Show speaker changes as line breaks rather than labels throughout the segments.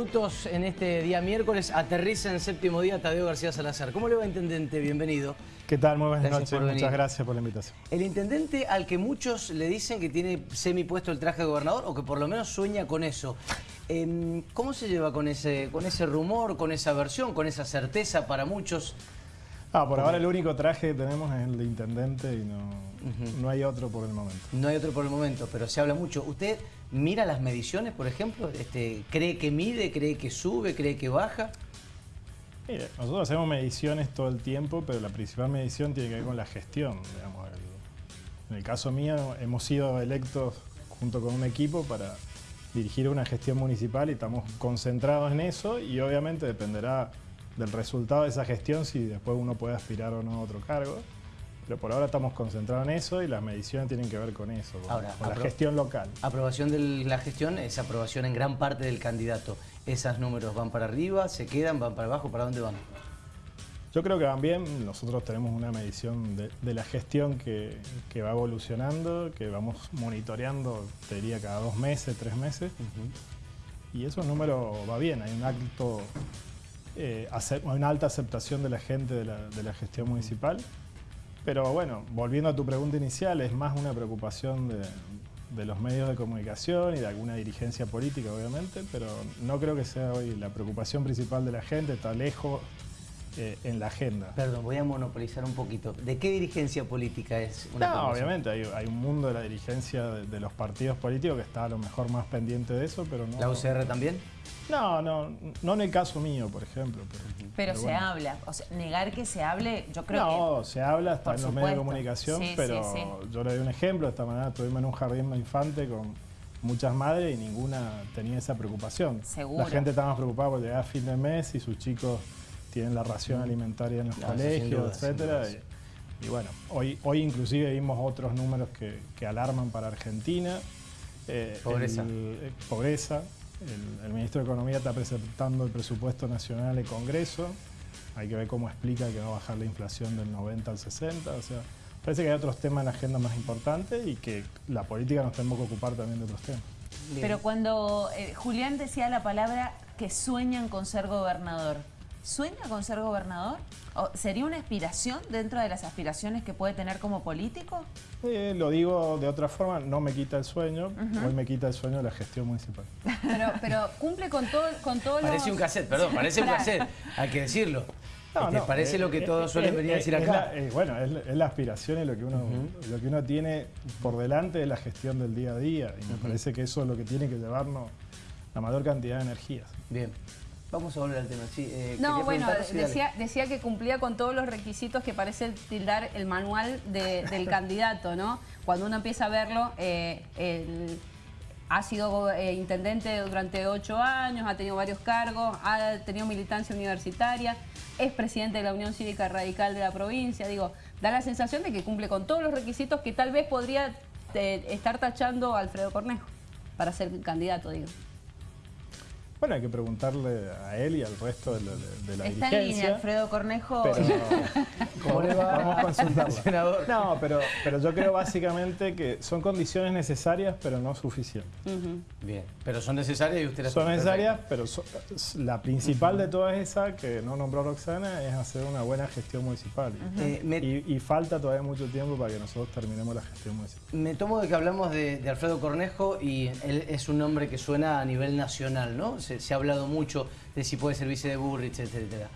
minutos en este día miércoles aterriza en séptimo día Tadeo García Salazar. ¿Cómo le va, Intendente? Bienvenido.
¿Qué tal? Muy buenas noches. Muchas gracias por la invitación.
El Intendente al que muchos le dicen que tiene semi-puesto el traje de gobernador o que por lo menos sueña con eso. Em, ¿Cómo se lleva con ese, con ese rumor, con esa versión, con esa certeza para muchos?
Ah, por ahora el único traje que tenemos es el de Intendente y no, no hay otro por el momento.
No hay otro por el momento, pero se habla mucho. ¿Usted mira las mediciones, por ejemplo? Este, ¿Cree que mide, cree que sube, cree que baja?
Mire, nosotros hacemos mediciones todo el tiempo, pero la principal medición tiene que ver con la gestión. en el caso mío, hemos sido electos junto con un equipo para dirigir una gestión municipal y estamos concentrados en eso y obviamente dependerá del resultado de esa gestión si después uno puede aspirar o no a otro cargo. Pero por ahora estamos concentrados en eso y las mediciones tienen que ver con eso, con, la gestión local.
Aprobación de la gestión es aprobación en gran parte del candidato. ¿Esos números van para arriba, se quedan, van para abajo? ¿Para dónde van?
Yo creo que van bien. Nosotros tenemos una medición de, la gestión que, va evolucionando, que vamos monitoreando, te diría, cada dos meses, tres meses. Y esos números va bien. Hay un alto, eh, una alta aceptación de la gente de la, de la gestión municipal. Pero bueno, volviendo a tu pregunta inicial, es más una preocupación de, los medios de comunicación y de alguna dirigencia política, obviamente, pero no creo que sea hoy la preocupación principal de la gente, está lejos eh, en la agenda.
Perdón, voy a monopolizar un poquito. ¿De qué dirigencia política es una
No, obviamente, hay, un mundo de la dirigencia de, los partidos políticos que está a lo mejor más pendiente de eso, pero no...
¿La UCR también?
No, no, no en el caso mío, por ejemplo.
Pero, se habla, o sea, negar que se hable, yo creo
que... No, se habla, está en los medios de comunicación, pero yo le doy un ejemplo, esta mañana estuvimos en un jardín de infante con muchas madres y ninguna tenía esa preocupación.
Seguro.
La gente estaba más preocupada porque llegaba fin de mes y sus chicos tienen la ración alimentaria en los colegios, etcétera. Y, bueno, hoy, hoy inclusive vimos otros números que, alarman para Argentina.
Eh, pobreza.
Eh, pobreza. El, ministro de Economía está presentando el presupuesto nacional en Congreso. Hay que ver cómo explica que va a bajar la inflación del 90 al 60. O sea, parece que hay otros temas en la agenda más importantes y que la política nos tenemos que ocupar también de otros temas.
Pero cuando eh, Julián decía la palabra que sueñan con ser gobernador, ¿Sueña con ser gobernador? ¿Sería una aspiración dentro de las aspiraciones que puede tener como político?
Eh, lo digo de otra forma, no me quita el sueño, hoy me quita el sueño la gestión municipal.
Pero, cumple con todo, con todo
Parece un cassette, perdón, parece un cassette, hay que decirlo. No, parece lo que eh, todos suelen venir a decir acá.
bueno, es, la aspiración y lo que, uno, lo que uno tiene por delante de la gestión del día a día. Y me parece que eso es lo que tiene que llevarnos la mayor cantidad de energías.
Bien. Vamos a volver al tema. Sí,
eh, no, bueno, decía, decía que cumplía con todos los requisitos que parece tildar el manual del candidato, ¿no? Cuando uno empieza a verlo, eh, ha sido eh, intendente durante ocho años, ha tenido varios cargos, ha tenido militancia universitaria, es presidente de la Unión Cívica Radical de la provincia. Digo, da la sensación de que cumple con todos los requisitos que tal vez podría estar tachando a Alfredo Cornejo para ser candidato, digo.
Bueno, hay que preguntarle a él y al resto de, la
Está
dirigencia.
en línea, Alfredo Cornejo.
¿Cómo le va?
Vamos a consultarlo. No, pero, pero yo creo básicamente que son condiciones necesarias, pero no suficientes.
Bien, pero son necesarias y usted las
Son necesarias, pero la principal de todas esas, que no nombró Roxana, es hacer una buena gestión municipal. Eh, y, falta todavía mucho tiempo para que nosotros terminemos la gestión municipal.
Me tomo de que hablamos de, de Alfredo Cornejo y él es un nombre que suena a nivel nacional, ¿no? Se, ha hablado mucho de si puede servirse de Burrich, etcétera.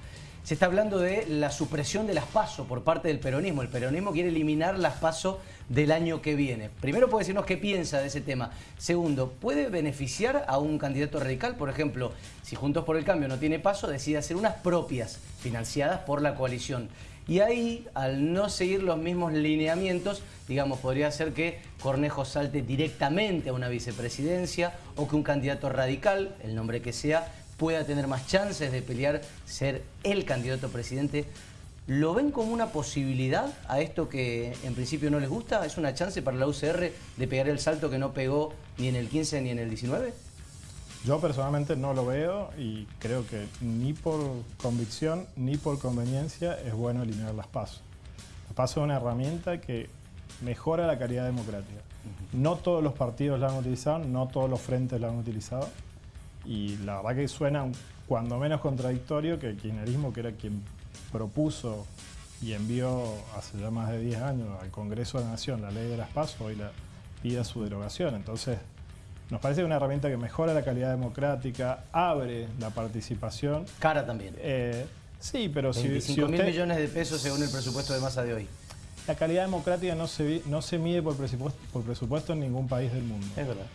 Se está hablando de la supresión de las PASO por parte del peronismo. El peronismo quiere eliminar las PASO del año que viene. Primero puede decirnos qué piensa de ese tema. Segundo, ¿puede beneficiar a un candidato radical? Por ejemplo, si Juntos por el Cambio no tiene PASO, decide hacer unas propias financiadas por la coalición. Y ahí, al no seguir los mismos lineamientos, digamos, podría ser que Cornejo salte directamente a una vicepresidencia o que un candidato radical, el nombre que sea, pueda tener más chances de pelear ser el candidato presidente. ¿Lo ven como una posibilidad a esto que en principio no les gusta? ¿Es una chance para la UCR de pegar el salto que no pegó ni en el 15 ni en el 19?
Yo personalmente no lo veo y creo que ni por convicción ni por conveniencia es bueno eliminar las pasos. Las pasos es una herramienta que mejora la calidad democrática. No todos los partidos la han utilizado, no todos los frentes la han utilizado Y la verdad que suena cuando menos contradictorio que el kirchnerismo, que era quien propuso y envió hace ya más de 10 años al Congreso de la Nación la ley de las PASO, hoy la pida su derogación. Entonces, nos parece una herramienta que mejora la calidad democrática, abre la participación.
Cara también.
Eh, sí, pero si,
mil millones de pesos según el presupuesto de masa de hoy.
La calidad democrática no se, no se mide por presupuesto, por presupuesto en ningún país del mundo.
Es verdad.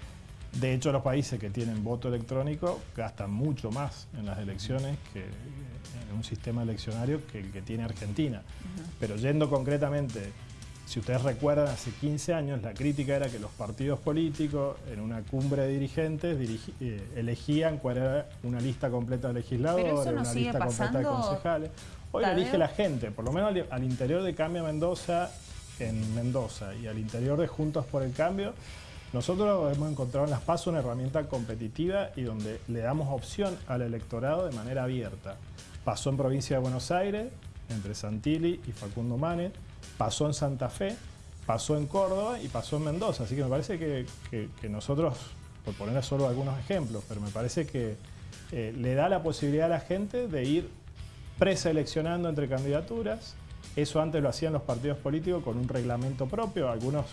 De hecho, los países que tienen voto electrónico gastan mucho más en las elecciones que en un sistema eleccionario que el que tiene Argentina. Pero yendo concretamente, si ustedes recuerdan, hace 15 años la crítica era que los partidos políticos en una cumbre de dirigentes eh, elegían cuál era una lista completa de legisladores, una lista completa de concejales. Hoy lo elige la gente, por lo menos al, interior de Cambio Mendoza, en Mendoza, y al interior de Juntos por el Cambio, nosotros hemos encontrado en las PASO una herramienta competitiva y donde le damos opción al electorado de manera abierta. Pasó en provincia de Buenos Aires, entre Santilli y Facundo Manes, pasó en Santa Fe, pasó en Córdoba y pasó en Mendoza. Así que me parece que, nosotros, por poner solo algunos ejemplos, pero me parece que eh, le da la posibilidad a la gente de ir preseleccionando entre candidaturas. Eso antes lo hacían los partidos políticos con un reglamento propio. Algunos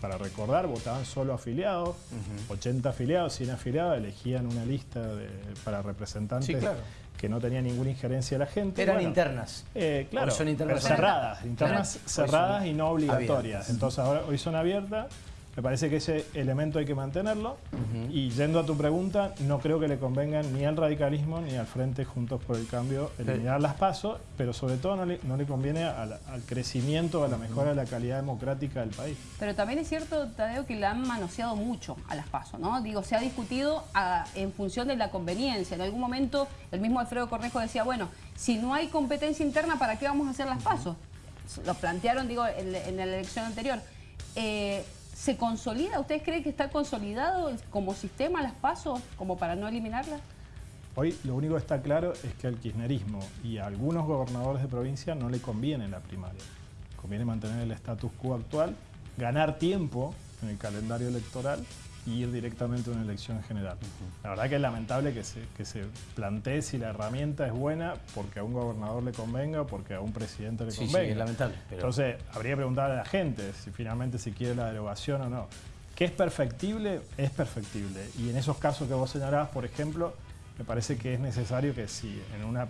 para recordar, votaban solo afiliados, 80 afiliados, 100 afiliados, elegían una lista para representantes que no tenía ninguna injerencia de la gente.
Eran internas.
Eh, claro, son internas cerradas, internas cerradas y no obligatorias. Entonces ahora hoy son abiertas me parece que ese elemento hay que mantenerlo. Y yendo a tu pregunta, no creo que le convengan ni al radicalismo ni al Frente Juntos por el Cambio eliminar las pasos, pero sobre todo no le, conviene al, crecimiento, a la mejora de la calidad democrática del país.
Pero también es cierto, Tadeo, que la han manoseado mucho a las pasos, ¿no? Digo, se ha discutido ah, en función de la conveniencia. En algún momento el mismo Alfredo Cornejo decía, bueno, si no hay competencia interna, ¿para qué vamos a hacer las pasos? Lo plantearon, digo, en, en la elección anterior. Eh, ¿Se consolida? ¿Ustedes creen que está consolidado como sistema las pasos como para no eliminarlas?
Hoy lo único que está claro es que al kirchnerismo y a algunos gobernadores de provincia no le conviene la primaria. Conviene mantener el status quo actual, ganar tiempo en el calendario electoral y ir directamente a una elección general. La verdad que es lamentable que se, que se plantee si la herramienta es buena porque a un gobernador le convenga o porque a un presidente le convenga. Sí,
es lamentable.
Entonces, habría que preguntar a la gente si finalmente si quiere la derogación o no. ¿Qué es perfectible? Es perfectible. Y en esos casos que vos señalabas, por ejemplo, me parece que es necesario que si en, una,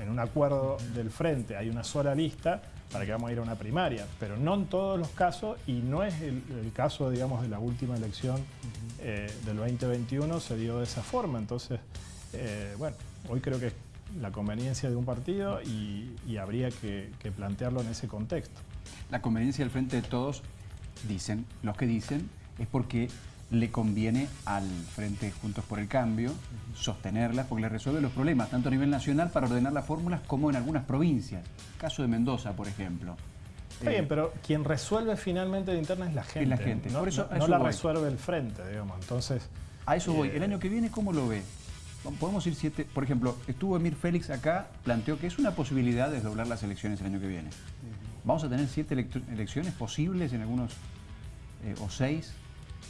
en un acuerdo del frente hay una sola lista, para que vamos a ir a una primaria, pero no en todos los casos y no es el, caso, digamos, de la última elección eh, del 2021 se dio de esa forma. Entonces, eh, bueno, hoy creo que es la conveniencia de un partido y, habría que, plantearlo en ese contexto.
La conveniencia del frente de todos, dicen, los que dicen, es porque le conviene al Frente Juntos por el Cambio sostenerlas porque le resuelve los problemas, tanto a nivel nacional para ordenar las fórmulas como en algunas provincias. Caso de Mendoza, por ejemplo.
Está bien, eh, pero quien resuelve finalmente la interna es la gente.
la gente.
No, por eso, no, la resuelve el frente, digamos. Entonces.
A eso voy. El año que viene, ¿cómo lo ve? Podemos ir siete. Por ejemplo, estuvo Emir Félix acá, planteó que es una posibilidad de desdoblar las elecciones el año que viene. Vamos a tener siete elecciones posibles en algunos. Eh, o seis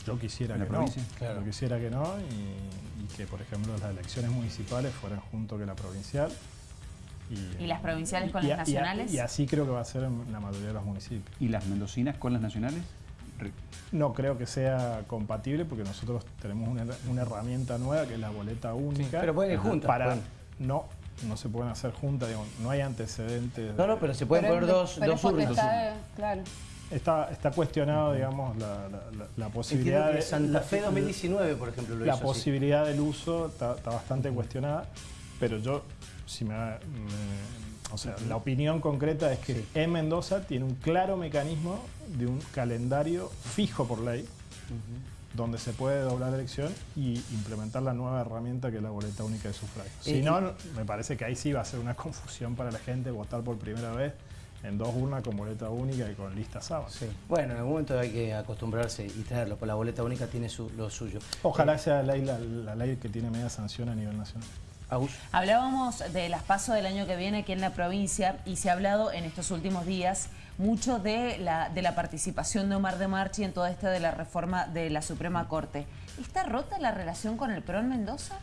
yo quisiera que no. Yo quisiera que no y, que, por ejemplo, las elecciones municipales fueran junto que la provincial.
¿Y, las provinciales con las nacionales?
Y, así creo que va a ser en la mayoría de los municipios.
¿Y las mendocinas con las nacionales?
No creo que sea compatible porque nosotros tenemos una, herramienta nueva que es la boleta única.
pero pueden ir juntas.
Para, no, no se pueden hacer juntas, no hay antecedentes.
No, no, pero se pueden poner dos, dos
claro.
Está, está cuestionado, digamos, la, posibilidad de...
Santa Fe 2019, por ejemplo,
La posibilidad del uso está, bastante cuestionada, pero yo, si me, o sea, la opinión concreta es que en Mendoza tiene un claro mecanismo de un calendario fijo por ley, donde se puede doblar la elección y implementar la nueva herramienta que es la boleta única de sufragio. Si no, me parece que ahí sí va a ser una confusión para la gente votar por primera vez en dos urnas con boleta única y con lista sábado.
Sí. Bueno, en algún momento hay que acostumbrarse y traerlo, porque la boleta única tiene lo suyo.
Ojalá eh, sea la ley, la, ley que tiene media sanción a nivel nacional.
Hablábamos de las pasos del año que viene aquí en la provincia y se ha hablado en estos últimos días mucho de la, de la participación de Omar de Marchi en toda esta de la reforma de la Suprema Corte. ¿Está rota la relación con el PRO en Mendoza?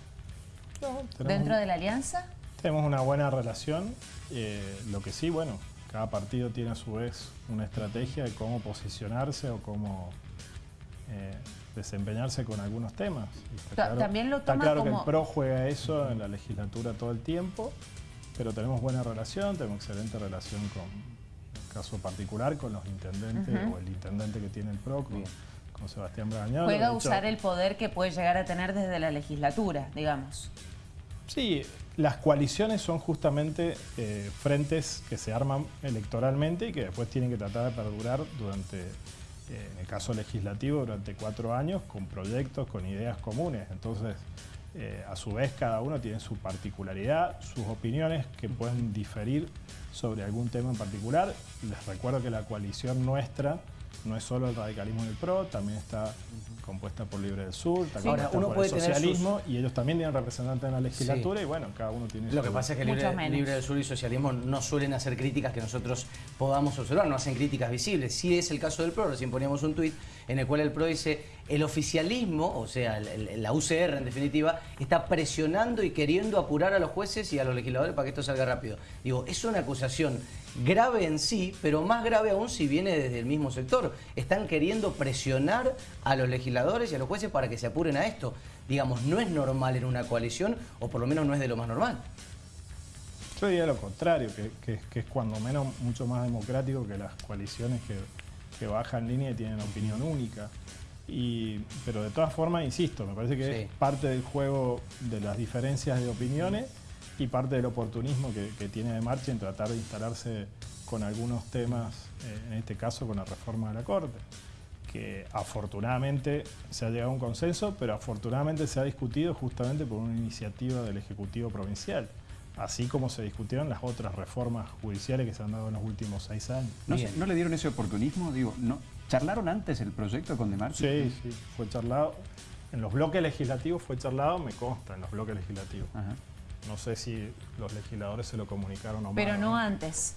¿Dentro de la alianza?
Tenemos una buena relación. Eh, lo que sí, bueno, cada partido tiene a su vez una estrategia de cómo posicionarse o cómo eh, desempeñarse con algunos temas.
También lo
está claro que el PRO juega eso en la legislatura todo el tiempo, pero tenemos buena relación, tenemos excelente relación con, el caso particular, con los intendentes o el intendente que tiene el PRO, con, Sebastián Bragañón.
Pueda usar el poder que puede llegar a tener desde la legislatura, digamos.
Sí, las coaliciones son justamente eh, frentes que se arman electoralmente y que después tienen que tratar de perdurar durante, en el caso legislativo, durante cuatro años con proyectos, con ideas comunes. Entonces, eh, a su vez, cada uno tiene su particularidad, sus opiniones que pueden diferir sobre algún tema en particular. Les recuerdo que la coalición nuestra no es solo el radicalismo del PRO, también está compuesta por Libre del Sur, también Ahora, uno por puede el socialismo y ellos también tienen representantes en la legislatura y bueno, cada uno tiene
Lo que pasa es que Libre, Libre, del Sur y Socialismo no suelen hacer críticas que nosotros podamos observar, no hacen críticas visibles. Sí es el caso del PRO, recién poníamos un tuit en el cual el PRO dice el oficialismo, o sea, la UCR en definitiva, está presionando y queriendo apurar a los jueces y a los legisladores para que esto salga rápido. Digo, es una acusación grave en sí, pero más grave aún si viene desde el mismo sector. Están queriendo presionar a los legisladores y a los jueces para que se apuren a esto. Digamos, no es normal en una coalición, o por lo menos no es de lo más normal.
Yo diría lo contrario, que, es cuando menos mucho más democrático que las coaliciones que, bajan línea y tienen opinión única. Pero de todas formas, insisto, me parece que es parte del juego de las diferencias de opiniones y parte del oportunismo que, tiene de marcha en tratar de instalarse con algunos temas, eh, en este caso con la reforma de la Corte, que afortunadamente se ha llegado a un consenso, pero afortunadamente se ha discutido justamente por una iniciativa del Ejecutivo Provincial así como se discutieron las otras reformas judiciales que se han dado en los últimos seis años.
¿No, le dieron ese oportunismo? Digo, ¿no? ¿Charlaron antes el proyecto con Demar?
Sí, sí, fue charlado. En los bloques legislativos fue charlado, me consta, en los bloques legislativos. No sé si los legisladores se lo comunicaron o no.
Pero no antes.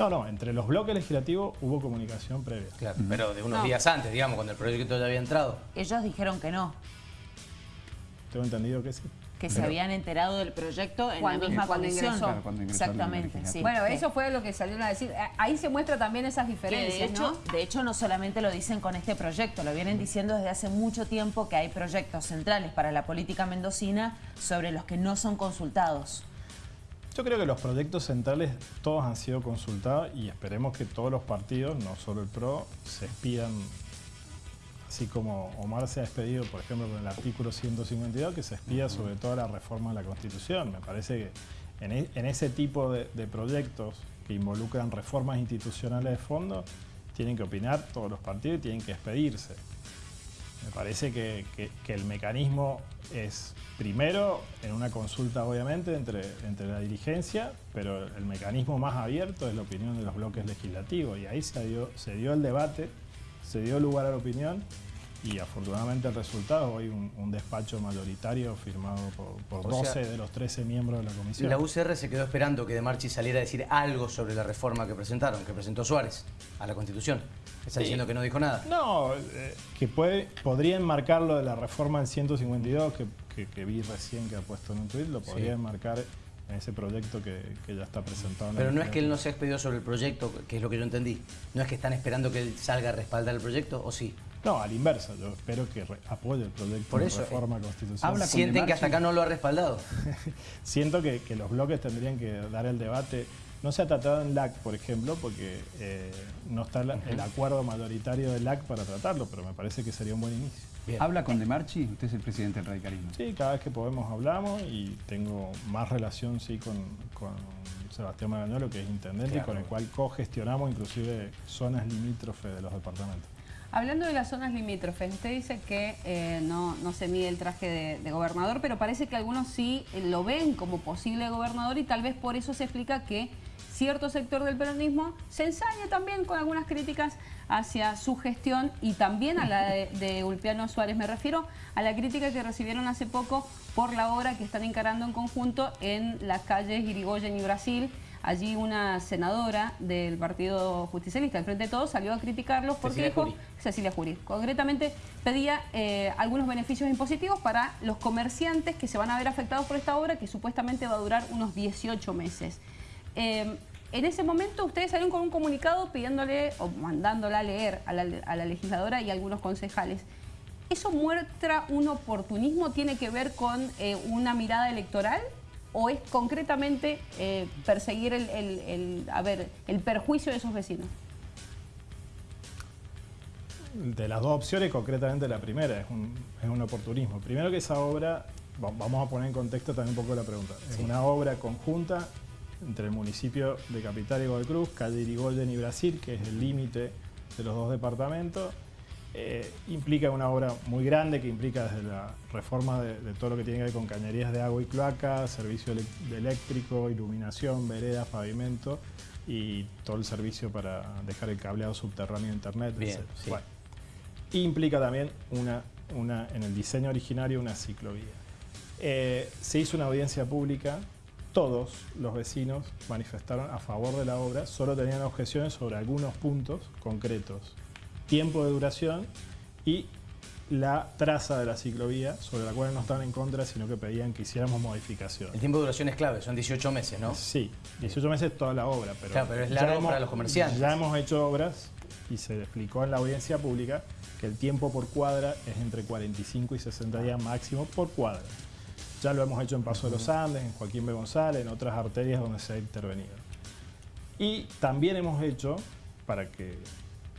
No, no, entre los bloques legislativos hubo comunicación previa.
Claro, pero de unos días antes, digamos, cuando el proyecto ya había entrado.
Ellos dijeron que no.
Tengo entendido que sí
que se habían enterado del proyecto en la misma comisión. Exactamente, sí.
Bueno, eso fue lo que salieron a decir. Ahí se muestra también esas diferencias,
de hecho, De hecho, no solamente lo dicen con este proyecto, lo vienen diciendo desde hace mucho tiempo que hay proyectos centrales para la política mendocina sobre los que no son consultados.
Yo creo que los proyectos centrales todos han sido consultados y esperemos que todos los partidos, no solo el PRO, se expidan así como Omar se ha despedido, por ejemplo, con el artículo 152, que se expida sobre toda la reforma de la Constitución. Me parece que en, e, ese tipo de, proyectos que involucran reformas institucionales de fondo, tienen que opinar todos los partidos y tienen que expedirse. Me parece que, el mecanismo es, primero, en una consulta obviamente entre, la dirigencia, pero el mecanismo más abierto es la opinión de los bloques legislativos y ahí se dio el debate se dio lugar a la opinión y afortunadamente el resultado, hoy un, despacho mayoritario firmado por, 12 de los 13 miembros de la comisión.
La UCR se quedó esperando que De Marchi saliera a decir algo sobre la reforma que presentaron, que presentó Suárez a la Constitución. Está diciendo que no dijo nada.
No, eh, que puede, podría enmarcar lo de la reforma del 152, que, vi recién que ha puesto en un tuit, lo podría enmarcar en ese proyecto que, ya está presentado.
Pero no es que él no se ha expedido sobre el proyecto, que es lo que yo entendí. ¿No es que están esperando que él salga a respaldar el proyecto o sí?
No, al inverso. Yo espero que apoye el proyecto
Por
de reforma constitucional.
¿Sienten que hasta acá no lo ha respaldado?
Siento que, los bloques tendrían que dar el debate. No se ha tratado en LAC, por ejemplo, porque eh, no está el acuerdo mayoritario del LAC para tratarlo, pero me parece que sería un buen inicio.
¿Habla con De Marchi? Usted es el presidente del radicalismo.
Sí, cada vez que podemos hablamos y tengo más relación sí con, Sebastián Magañolo, que es intendente, y con el cual cogestionamos inclusive zonas limítrofes de los departamentos.
Hablando de las zonas limítrofes, usted dice que eh, no, se mide el traje de, gobernador, pero parece que algunos sí eh, lo ven como posible gobernador y tal vez por eso se explica que cierto sector del peronismo se ensaña también con algunas críticas hacia su gestión y también a la de, Ulpiano Suárez. Me refiero a la crítica que recibieron hace poco por la obra que están encarando en conjunto en las calles Irigoyen y Brasil, allí una senadora del Partido Justicialista, el Frente de Todos, salió a criticarlos porque
Cecilia
dijo,
Jury.
Cecilia Jury, concretamente pedía eh, algunos beneficios impositivos para los comerciantes que se van a ver afectados por esta obra que supuestamente va a durar unos 18 meses. Eh, en ese momento ustedes salieron con un comunicado pidiéndole o mandándola a leer a la, a la legisladora y a algunos concejales. ¿Eso muestra un oportunismo? ¿Tiene que ver con eh, una mirada electoral? ¿O es concretamente eh, perseguir el, el- el- a ver, el perjuicio de esos vecinos?
De las dos opciones, concretamente la primera, es un, es un oportunismo. Primero que esa obra, va- vamos a poner en contexto también un poco la pregunta, es una obra conjunta entre el municipio de Capital y Godoy Cruz, calle Irigoyen y Brasil, que es el límite de los dos departamentos. Eh, implica una obra muy grande que implica desde la reforma de, de todo lo que tiene que ver con cañerías de agua y cloaca, servicio de eléctrico, iluminación, veredas, pavimento y todo el servicio para dejar el cableado subterráneo de internet,
Bien,
etc.
sí.
Bueno, implica también una, una, en el diseño originario una ciclovía. Eh, se hizo una audiencia pública, todos los vecinos manifestaron a favor de la obra, solo tenían objeciones sobre algunos puntos concretos, tiempo de duración y la traza de la ciclovía, sobre la cual no estaban en contra, sino que pedían que hiciéramos modificaciones.
El tiempo de duración es clave, son 18 meses, ¿no?
Sí, 18 meses toda la obra, pero,
Claro, pero es largo para los comerciantes.
Ya hemos hecho obras y se explicó en la audiencia pública que el tiempo por cuadra es entre 45 y 60 días máximo por cuadra. Ya lo hemos hecho en Paso de los Andes, en Joaquín B. González, en otras arterias donde se ha intervenido. Y también hemos hecho, para que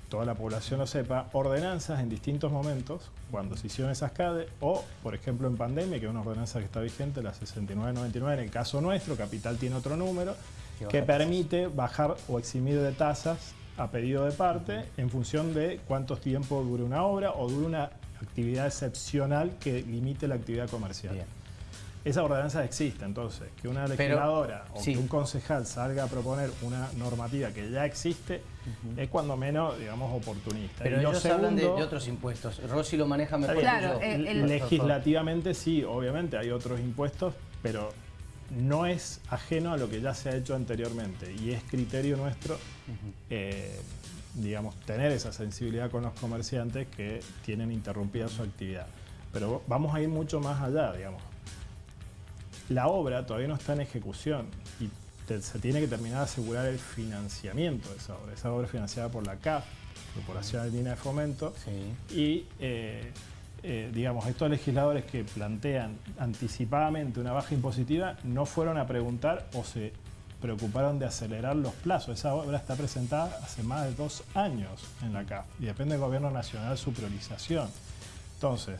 toda la población lo sepa, ordenanzas en distintos momentos, cuando se hicieron esas CADE, o por ejemplo en pandemia, que es una ordenanza que está vigente, la 6999, en el caso nuestro, Capital tiene otro número,
Que
permite bajar o eximir de tasas a pedido de parte en función de cuánto tiempo dure una obra o dure una actividad excepcional que limite la actividad comercial.
Bien.
Esa ordenanza existe, entonces, que una
Pero,
legisladora o
sí.
que un concejal salga a proponer una normativa que ya existe, es cuando menos, digamos, oportunista.
Pero
Y lo
ellos hablan de, otros impuestos. Rossi lo maneja mejor que
Claro,
yo.
el-
legislativamente sí, obviamente hay otros impuestos, pero no es ajeno a lo que ya se ha hecho anteriormente y es criterio nuestro, eh, digamos, tener esa sensibilidad con los comerciantes que tienen interrumpida su actividad. Pero vamos a ir mucho más allá, digamos. La obra todavía no está en ejecución y te- se tiene que terminar de asegurar el financiamiento de esa obra. Esa obra es financiada por la CAF, Corporación Argentina de Fomento,
Sí.
y eh, eh, digamos, estos legisladores que plantean anticipadamente una baja impositiva no fueron a preguntar o se preocuparon de acelerar los plazos. Esa obra está presentada hace más de dos años en la CAF y depende del gobierno nacional su priorización. Entonces,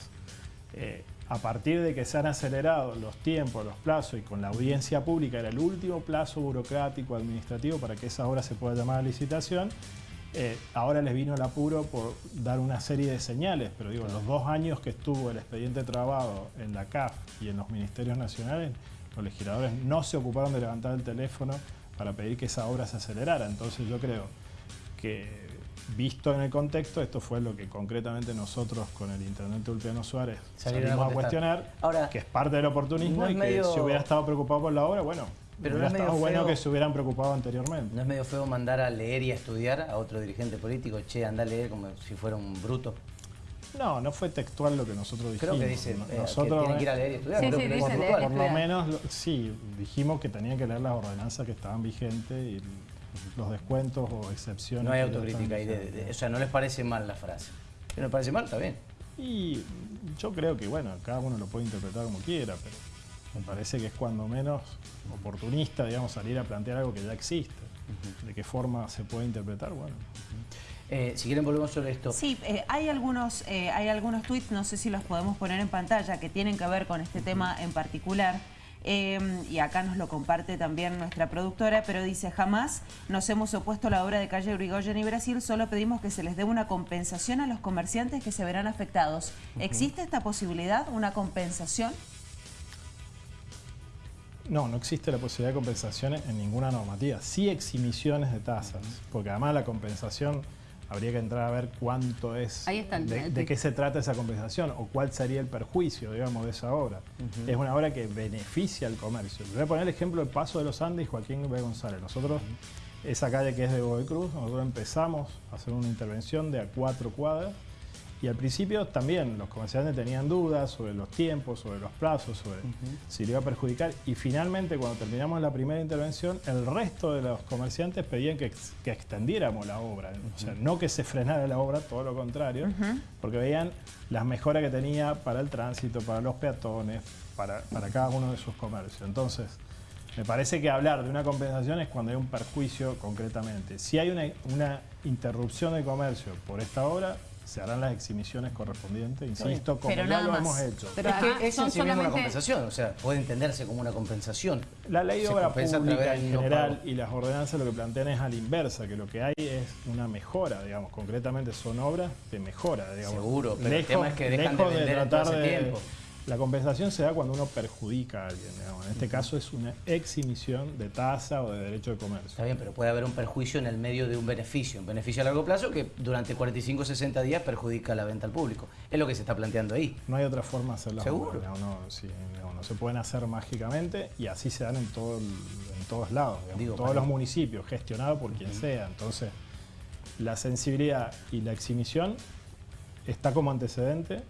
eh, a partir de que se han acelerado los tiempos, los plazos y con la audiencia pública era el último plazo burocrático administrativo para que esa obra se pueda llamar a licitación, eh, ahora les vino el apuro por dar una serie de señales, pero digo, los dos años que estuvo el expediente trabado en la CAF y en los ministerios nacionales, los legisladores no se ocuparon de levantar el teléfono para pedir que esa obra se acelerara. Entonces yo creo que, visto en el contexto, esto fue lo que concretamente nosotros con el intendente Ulpiano Suárez
Salieron a
salimos a, cuestionar,
Ahora,
que es parte del oportunismo
no
y que
medio-
si hubiera estado preocupado por la obra, bueno,
Pero
hubiera
no es
bueno que se hubieran preocupado anteriormente.
¿No es medio feo mandar a leer y a estudiar a otro dirigente político? Che, anda a leer como si fuera un bruto.
No, no fue textual lo que nosotros dijimos.
Creo que dice
No-
eh, que
nosotros,
tienen que ir a leer y estudiar.
Sí,
creo
sí,
que
leer
puntual.
por lo menos, sí, dijimos que tenían que leer las ordenanzas que estaban vigentes y los descuentos o excepciones.
No hay autocrítica ahí. de- o sea, no les parece mal la frase. Si no les parece mal, está bien.
Y yo creo que, bueno, cada uno lo puede interpretar como quiera, pero me parece que es cuando menos oportunista, digamos, salir a plantear algo que ya existe. ¿De qué forma se puede interpretar? Bueno,
Eh, si quieren volvemos sobre esto.
Sí, eh, hay algunos eh, hay algunos tweets, no sé si los podemos poner en pantalla, que tienen que ver con este tema en particular. Eh, y acá nos lo comparte también nuestra productora, pero dice, jamás nos hemos opuesto a la obra de calle Urigoyen y Brasil, solo pedimos que se les dé una compensación a los comerciantes que se verán afectados. ¿Existe esta posibilidad, una compensación?
No, no existe la posibilidad de compensaciones en ninguna normativa. Sí eximiciones de tasas, porque además la compensación habría que entrar a ver cuánto es,
Ahí está el-
de,
el-
de qué se trata esa compensación o cuál sería el perjuicio, digamos, de esa obra. Es una obra que beneficia al comercio. Voy a poner el ejemplo del Paso de los Andes y Joaquín B. González. Nosotros, esa calle que es de Godoy Cruz, nosotros empezamos a hacer una intervención de a cuatro cuadras y al principio también los comerciantes tenían dudas sobre los tiempos, sobre los plazos, sobre si le iba a perjudicar. Y finalmente, cuando terminamos la primera intervención, el resto de los comerciantes pedían que, ex- que extendiéramos la obra. O sea, no que se frenara la obra, todo lo contrario, porque veían las mejoras que tenía para el tránsito, para los peatones, para, para cada uno de sus comercios. Entonces, me parece que hablar de una compensación es cuando hay un perjuicio concretamente. Si hay una, una interrupción de comercio por esta obra, se harán las exhibiciones correspondientes, insisto, como
Pero
ya lo
más.
hemos hecho.
Pero
es que es en sí mismo una compensación, o sea, puede entenderse como una compensación.
La ley de obra pública en
no
general y las ordenanzas lo que plantean es a la inversa, que lo que hay es una mejora, digamos, concretamente son obras de mejora, digamos.
Seguro, pero el tema es que dejan de vender en todo
tratar
ese
de-
tiempo.
La compensación se da cuando uno perjudica a alguien, digamos. En este caso es una exhibición de tasa o de derecho de comercio.
Está bien, pero puede haber un perjuicio en el medio de un beneficio, un beneficio a largo plazo que durante 45 o 60 días perjudica la venta al público. Es lo que se está planteando ahí.
No hay otra forma de hacer las
¿Seguro?
no, sí, digamos, no se pueden hacer mágicamente y así se dan en, todo en todos lados, digamos,
Digo,
en todos los municipios, gestionado por quien sea. Entonces, la sensibilidad y la exhibición está como antecedente,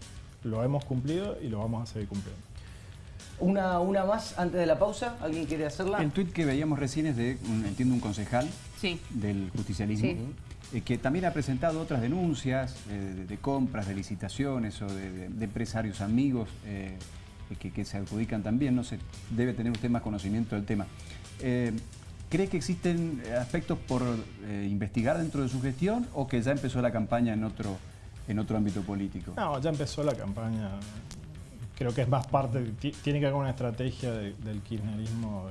lo hemos cumplido y lo vamos a seguir cumpliendo.
Una, una más antes de la pausa, ¿alguien quiere hacerla?
El tuit que veíamos recién es de, un- entiendo, un concejal
Sí.
del justicialismo,
Sí.
eh, que también ha presentado otras denuncias eh, de, de compras, de licitaciones o de, de- de empresarios amigos eh, que, que se adjudican también. No sé, debe tener usted más conocimiento del tema. Eh, ¿Cree que existen aspectos por eh, investigar dentro de su gestión o que ya empezó la campaña en otro, en otro ámbito político?
No, ya empezó la campaña. Creo que es más parte, ti- tiene que ver con una estrategia de- del kirchnerismo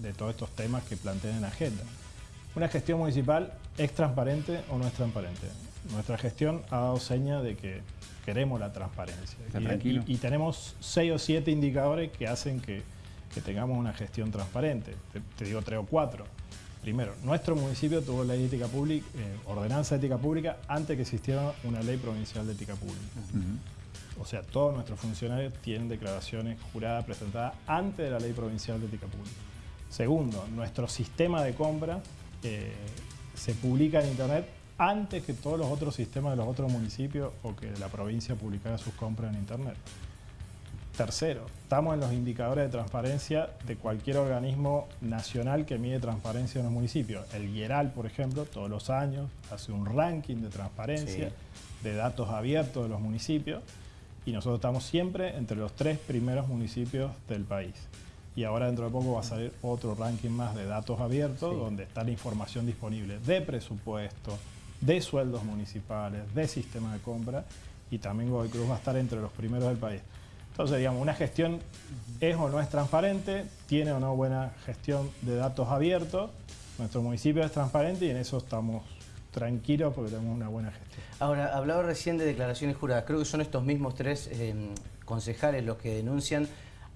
de, de todos estos temas que plantean en la agenda. Una gestión municipal es transparente o no es transparente. Nuestra gestión ha dado seña de que queremos la transparencia.
Está
Y-
tranquilo.
y, y tenemos seis o siete indicadores que hacen que, que tengamos una gestión transparente. Te, te digo tres o cuatro. Primero, nuestro municipio tuvo ley de ética pública, eh, ordenanza de ética pública antes que existiera una ley provincial de ética pública. O sea, todos nuestros funcionarios tienen declaraciones juradas presentadas antes de la ley provincial de ética pública. Segundo, nuestro sistema de compra eh, se publica en Internet antes que todos los otros sistemas de los otros municipios o que la provincia publicara sus compras en Internet. Tercero, estamos en los indicadores de transparencia de cualquier organismo nacional que mide transparencia en los municipios. El IERAL, por ejemplo, todos los años hace un ranking de transparencia
Sí.
de datos abiertos de los municipios y nosotros estamos siempre entre los tres primeros municipios del país. Y ahora dentro de poco va a salir otro ranking más de datos abiertos
Sí.
donde está la información disponible de presupuesto, de sueldos municipales, de sistema de compra y también Godoy Cruz va a estar entre los primeros del país. Entonces, digamos, una gestión es o no es transparente, tiene o no buena gestión de datos abiertos. Nuestro municipio es transparente y en eso estamos tranquilos porque tenemos una buena gestión.
Ahora, hablaba recién de declaraciones juradas. Creo que son estos mismos tres eh, concejales los que denuncian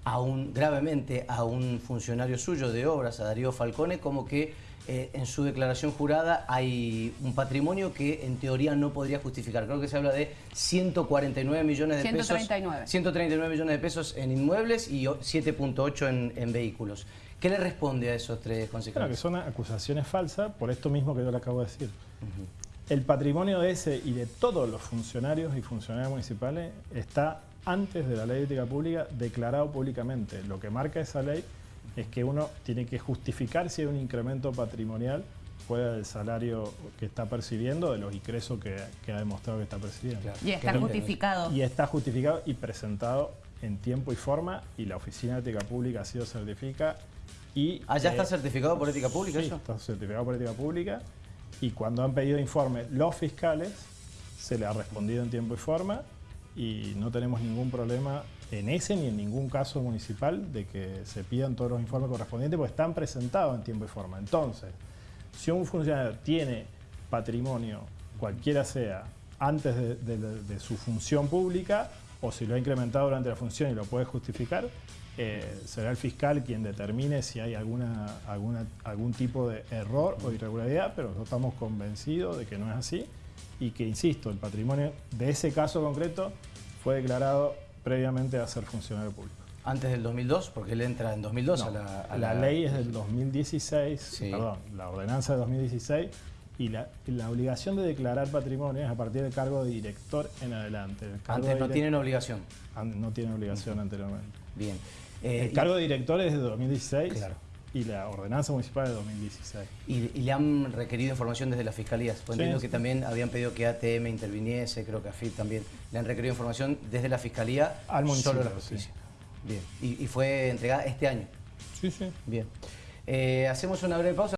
a un, gravemente a un funcionario suyo de obras, a Darío Falcone, como que eh, en su declaración jurada hay un patrimonio que en teoría no podría justificar. Creo que se habla de 149 millones de
139.
pesos. 139 millones de pesos en inmuebles y o- 7.8 en, en vehículos. ¿Qué le responde a esos tres
Claro, que son acusaciones falsas por esto mismo que yo le acabo de decir. El patrimonio de ese y de todos los funcionarios y funcionarios municipales está antes de la ley de ética pública declarado públicamente. Lo que marca esa ley es que uno tiene que justificar si hay un incremento patrimonial fuera del salario que está percibiendo, de los ingresos que, que ha demostrado que está percibiendo.
Claro.
Y está justificado.
Y está justificado y presentado en tiempo y forma y la Oficina de Ética Pública ha sido certifica y...
¿Ah, ya
eh,
está certificado por ética pública
Sí,
eso?
está certificado por ética pública y cuando han pedido informes los fiscales se le ha respondido en tiempo y forma y no tenemos ningún problema en ese ni en ningún caso municipal de que se pidan todos los informes correspondientes porque están presentados en tiempo y forma. Entonces, si un funcionario tiene patrimonio, cualquiera sea, antes de, su función pública, o si lo ha incrementado durante la función y lo puede justificar, eh, será el fiscal quien determine si hay algún tipo de error o irregularidad, pero nosotros estamos convencidos de que no es así y que, insisto, el patrimonio de ese caso concreto fue declarado previamente a ser funcionario público.
Antes del 2002, porque él entra en 2002
No,
a, la, a
la ley es del 2016,
Sí.
perdón, la ordenanza de 2016 y la, obligación de declarar patrimonio es a partir del cargo de director en adelante.
Antes no tienen obligación.
No tiene obligación anteriormente.
Bien. Eh,
el cargo de director es de 2016
Claro.
Y la ordenanza municipal de 2016.
y, y le han requerido información desde las fiscalías. Pues
Sí,
entiendo
sí.
que también habían pedido que ATM interviniese, creo que AFIP también. Le han requerido información desde la fiscalía
Al municipio,
solo la
sí.
justicia. Bien. Y, y fue entregada este año.
Sí, sí.
Bien. Eh, hacemos una breve pausa.